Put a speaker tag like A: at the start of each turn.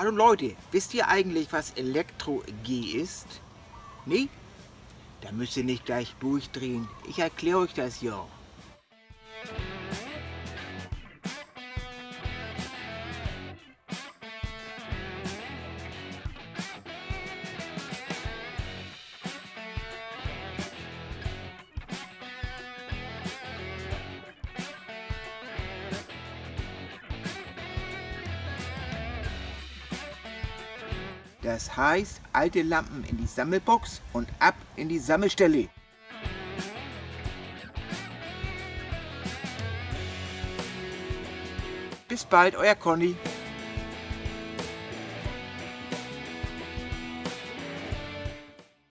A: Hallo Leute, wisst ihr eigentlich, was Elektro-G ist? Nee? Da müsst ihr nicht gleich durchdrehen. Ich erkläre euch das ja. Das heißt, alte Lampen in die Sammelbox und ab in die Sammelstelle. Bis bald, euer Conny.